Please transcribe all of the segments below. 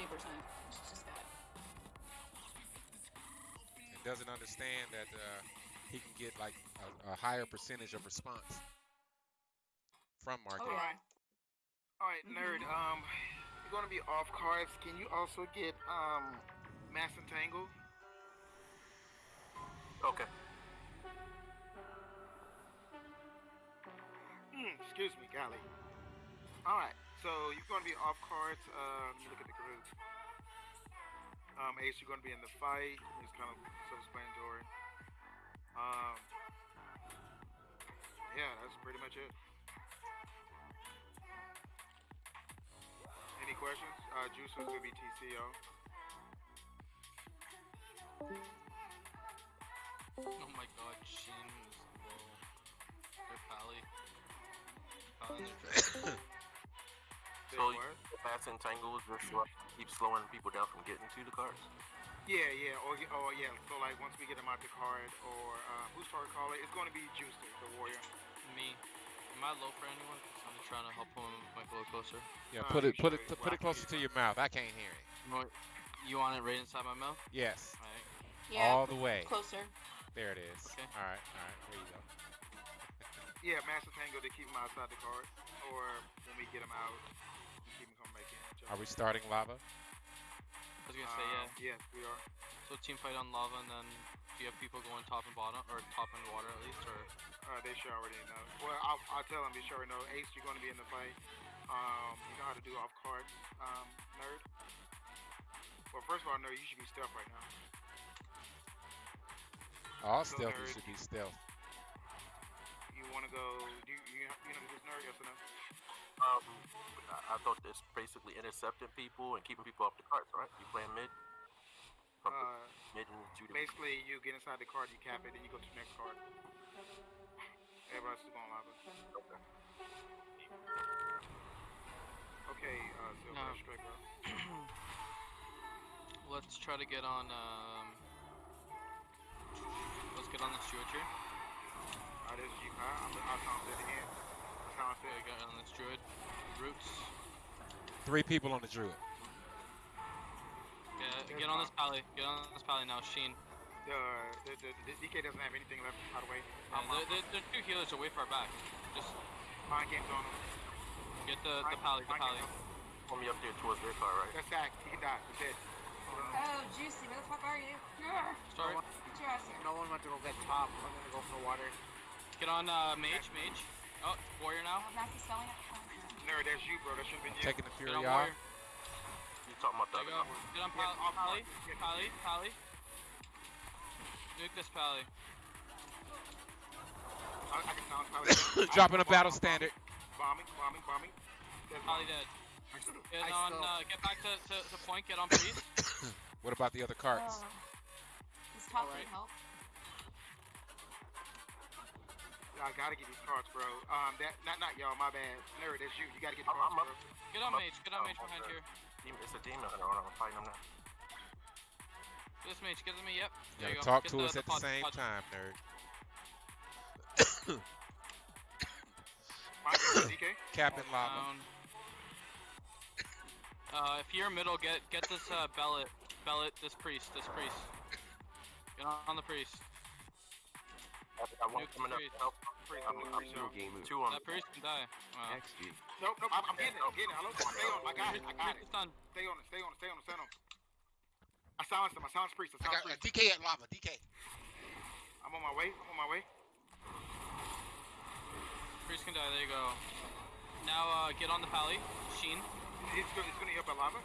70%. It's just bad. And doesn't understand that uh, he can get like a, a higher percentage of response from Oh, marketing. yeah. Alright, nerd, um, you're gonna be off cards. Can you also get, um, Mass Entangle? Okay. Hmm, excuse me, golly. Alright, so you're gonna be off cards. Uh, let me look at the group. Um, Ace, you're gonna be in the fight. It's kind of self-explanatory. Um, yeah, that's pretty much it. Any questions? Uh, Juice is gonna be TCO. Oh my god, Shin is low. Or Pally. Pally's a Say So what? the fast entangles just slow, keep slowing people down from getting to the cars. Yeah, yeah, or, y- or yeah. So like once we get them out the card, or uh, who's card caller? It's going to be Juicer, the warrior. Me. Am I low for anyone? I'm trying to help him make a little closer. Yeah, Uh, put it you put it should put it closer to your mouth. I can't hear it. You, want, you want it right inside my mouth? Yes, Alright. Yeah. all the way. Closer. There it is. Okay. All right, all right. There you go. Yeah, Mass Entangle to keep him outside the card, or when we get him out, Are we starting lava? I was gonna say, Uh, yeah. Yes, we are. So team fight on lava and then do you have people going top and bottom? Or top and water at least? Or Uh, they should already know. Well, I'll, I'll tell them. They should already know. Ace, you're going to be in the fight. Um, you know how to do off cards, um, nerd. Well, first of all, nerd, you should be stealth right now. All So stealthy should be stealth. You want to go? Do you, you, you know this nerd? Yes or no? Um, I, I thought it's basically intercepting people and keeping people off the cards, right? You playing mid? Uh, mid and to the basically, you get inside the card, you cap it, then you go to the next card. Everybody else is going lava. okay. Okay, uh, Silver, No. straight let's try to get on um let's get on this druid here. Uh, this is you, huh? I'm, I'll count it again. I'll count Okay, it. get on this druid. Roots. Three people on the druid. Yeah, get on this pally. Get on this pally now, Sheen. The, the, the, the DK doesn't have anything left, by the way. Yeah, I'm, the, the, the two healers are way far back. Just Mind game's on him. get the, the pally, the pally. game's. Pull me up there towards their car, right? That's sack. He can die. He's dead. Oh, Juicy, where the fuck are you? Grr, Sorry. Get your ass here. No one went to go get top. I'm gonna go for water. Get on uh, mage, mage. Oh, warrior now. Oh, Max is selling it. Nerd, that's you, bro. That should have been you. Taking the fury on off. You talking about the There you go. Get on Yeah, pally, off pally, pally, pally. Nuke this pally. I, I can sound probably. Dropping a battle standard. Bombing, bombing, bombing. Pally dead. Get on, uh, get back to, to, to point, get on priest. What about the other carts? Oh. This top Alright. didn't help. I gotta get these cards, bro. Um, that not not y'all. My bad. Nerd, that's you. You gotta get the I'm- cards, I'm bro. up. Get on mage, get on mage behind here. It's a demon hunter. I'm fighting him now. This mage, get to me, yep. You There you gotta go. talk Get to the, us the at the pod- same pod- time, nerd. Mind game, DK. Captain Lava. Uh, if you're middle, get get this uh, bellet, bellet, this priest, this priest. Get on, on the priest. Coming up help. I'm, I'm priest, two, no. game move. two on That priest can die. Wow. XG. Nope, nope. I'm, I'm getting it. I'm getting it. Hello, stay on. I got it. I got Priest it. is done. Stay on it. Stay on it. Stay on it. Stay on it. I silenced him. I silenced priest. I silenced I silenced got uh, priest. DK at lava. DK. I'm on my way. I'm on my way. Priest can die. There you go. Now uh, get on the pally. Sheen. He's gonna, he's gonna hit up lava.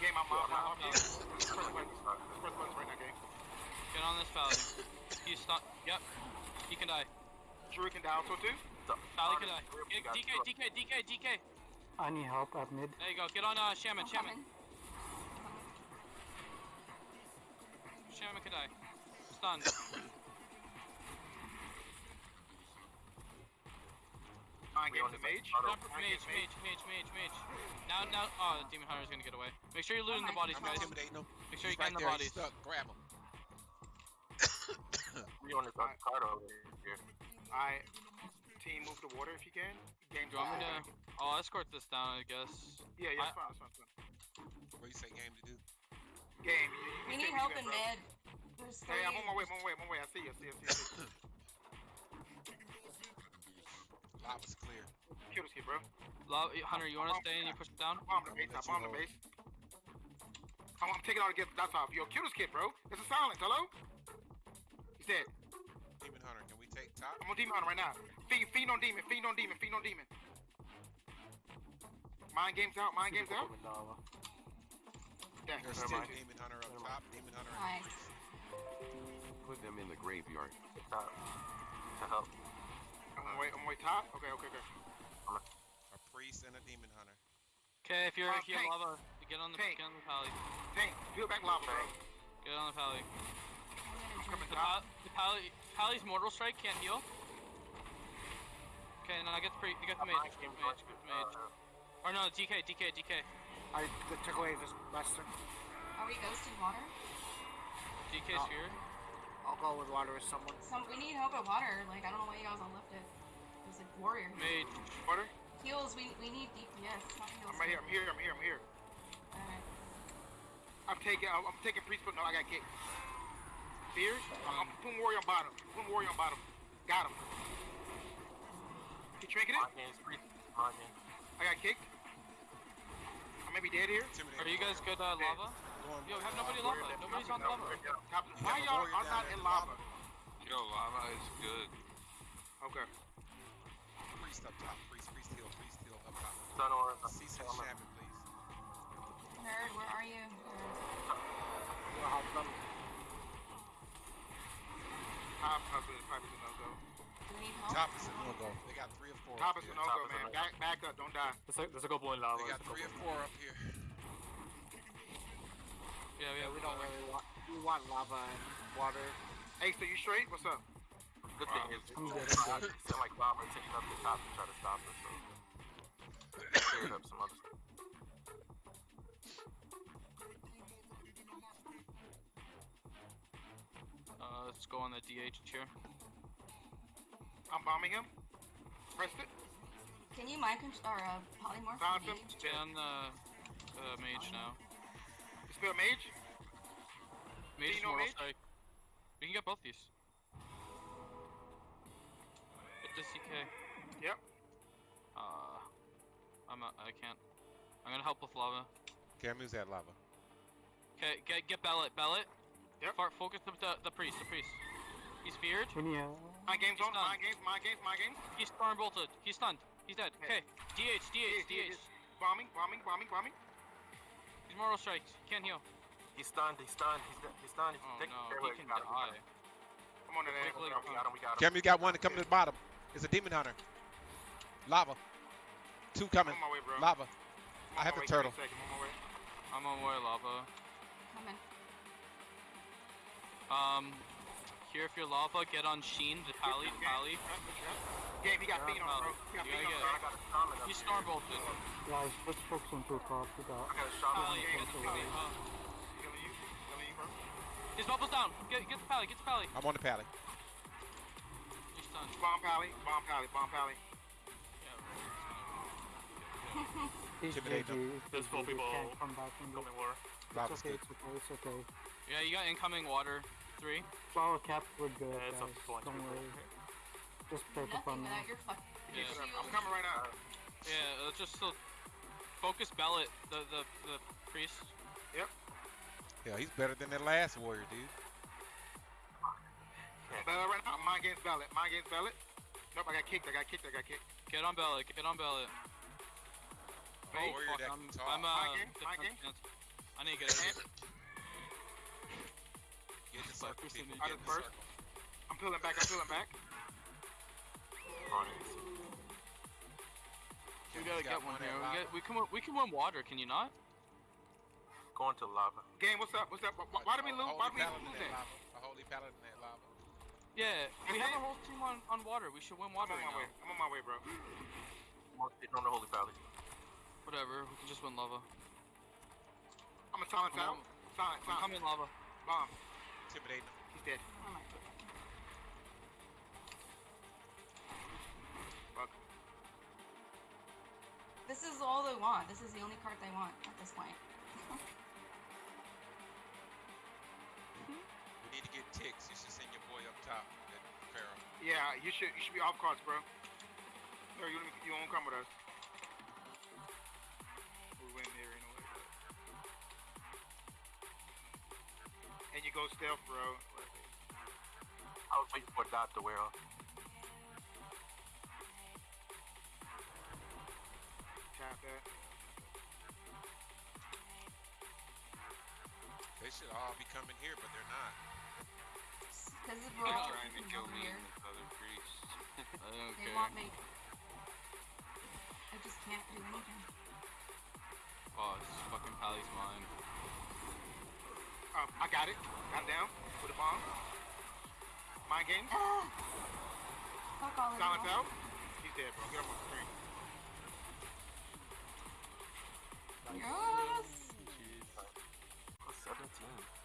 Game, I'm off. I'm off. Press buttons. Right now, game. Get on this pally. He's stuck. Yep. He can die. Drew can die also too. Pally can die. Get, DK, DK, DK, DK. I need help at mid. There you go. Get on uh, Shaman, I'm Shaman. coming. Shaman can die. Stunned. Mind game to mage. Jump, Mind mage, mage, mage, mage, mage. Now, now, oh, the demon hunter's gonna get away. Make sure you're looting the bodies, guys. intimidating. Make sure He's you're right getting the bodies. Stuck. Grab him. We on this other card over here. I team move the water if you can. Game. Do you want me to? I'll escort this down, I guess. Yeah, yeah, I... it's fine, it's fine, it's fine. What you say, game to do? Game. You, you we need help in mid. There's hey, I'm on my way. I'm on my way. I'm on my way. I see you. I see you. I see you. I see you. Lava's clear. Kill this kid, bro. Lo- Hunter, you wanna stay and you push it down? Bomb the I'm base. gonna I let you bomb the base. I'm, I'm taking all the get that's off. Yo, kill this kid, bro. It's a silence. Hello? He's dead. Demon Hunter, can we take top? I'm on demon hunter right now. Feed, feed on demon. Feed on demon. Feed on demon. Mind games out. Mind games out. Dang, There's still. Demon Hunter up top. Demon Hunter Nice. Put them in the graveyard. Top. To help. I'm on way. I'm on way top. Okay, okay, okay. A priest and a demon hunter. Okay, if you're Uh, here, tank. lava, get on the Tank. get on the pally. Tank, peel back lava, bro. Get on the pally. I'm The, pal- the pally, pally's mortal strike can't heal. Okay, now I get the pre, you get the mage, Mind get games the mage, like, mage. uh, Or no, DK, DK, DK, I t- took away this Lester. Are we ghosted water? DK's Oh. here. I'll go with water with someone. Some we need help at water. Like I don't know why you guys all left it. There's a warrior. here. Mage. Water. Heals. We we need DPS. Not heals. I'm right here. I'm here. I'm here. I'm here. Alright. I'm taking. I'm, I'm taking priest, but no, I got kicked. Fears. I'm, I'm putting warrior on bottom. Putting warrior on bottom. Got him. He trinketed. Mind games, priest. Mind games. I got kicked. I may be dead here. Are you guys good, uh, lava? Going, Yo, have uh, nobody lava. Nobody's on lava. Top- Why y'all are not in in lava? Yo, lava is good. Okay. Priest up top. Priest, priest heal. Priest heal up top. Sun or See some shaman, please. Nerd, where are you? Nerd. We'll help them. Top, top is probably a no go. Do we need help? Top is a no go. They got three or four. Top is a here. no-go, man. Back, back up. Don't die. There's a, there's a couple in lava. They got three or four up here. Yeah, we Yeah, we don't really want. We want lava and water. Hey, so you straight? What's up? Good thing is, I'm good, it's I'm like lava taking up the top to try to stop us. So cleared up some other stuff. Let's go on the DH here. I'm bombing him. Pressed it. Can you mind control or uh, polymorph? Silence the him. mage? On the uh, mage now. Spell mage. Mage is Dino mortal mage? strike. We can get both these. Get this CK. Yep. Uh, I'm not, I can't. I'm gonna help with lava. Cam, use that lava. Okay, get get Bellet, Bellet. Yep. Far, focus the, the the priest, the priest. He's feared. We need a. My game's on. He's. My games. My games. My games. He's storm bolted. He's stunned. He's dead. Yeah. Okay. DH, DH, Yeah, yeah, DH. Bombing. Bombing. Bombing. Bombing. He's mortal strikes. Can't heal. He's stunned. He's stunned. He's, de- he's stunned. Oh Take no, care he of can We got him, we got die. him. I'm on that ass. We got him. We got him. Cam, you got one to come to the bottom. It's a demon hunter. Lava. Two coming. I'm on my way, bro. Lava. I'm I have my the way. Give me turtle. I'm on my way. I'm on way lava. Coming. Um, here if you're lava, get on Sheen, the pally, the pally. Game. He got Yeah, feet on, bro. Pally. He got You feet on. I got a shaman up He's here. storm bolted. Guys, let's focus on two crops. We got. I got a shaman. Pally, get the pally. Killing you. Killing you, bro. his bubble's down. Get get the pally. Get the pally. I'm on the pally. He's stunned. Bomb pally. Bomb pally. Bomb pally. Yeah. He's GG. It's There's four people Can't come back from this. water. Lava's It's okay. It's okay. It's okay. Yeah, you got incoming water. Three. Flower caps were good, Yeah, it's guys. up to one, Don't worry. Just pick up Nothing on without them. your fuck. Yeah. Your I'm coming right now. Yeah, let's just still focus Bellet, the the the priest. Yep. Yeah, he's better than that last warrior, dude. Ballot right now. My game's ballot. My game's ballot. Nope. I got kicked. I got kicked. I got kicked. Get on Bellet. Get on Bellet. Hey, warrior fuck, I'm. I'm uh, My game, my game. I need to get here. Get in the circle, people. Get in the circle. I'm pulling back. I'm pulling back. On it. We gotta got get one here. We, get, we can we can win water. Can you not? Going to lava. Game. What's up? What's up? Why, why do we lose? Why do we lose it? A holy paladin at lava. Yeah, we have a whole team on, on water. We should win water. I'm on my way. I'm on my way, bro. On the holy valley. Whatever, we can just win lava. I'm a Sonic out. Sonic, Sonic. I'm in lava. Bomb. Intimidate him. He's dead. Oh my god. Fuck. This is all they want. This is the only card they want at this point. we need to get ticks. You should send your boy up top. Yeah, you should you should be off cards, bro. No, you, you won't come with us. We win here anyway. And you go stealth, bro. I was waiting for a dot to wear off. Tap that. They should all be coming here, but they're not. Because They're we're all trying to kill me here. and this other priest. I don't They want me. I just can't do anything. Oh, fucking Pally's mine. Uh, I got it. Got down with a bomb. Mind game. Fuck all Silence out. He's dead, bro. Get up on the screen. Yes. Jeez. 17.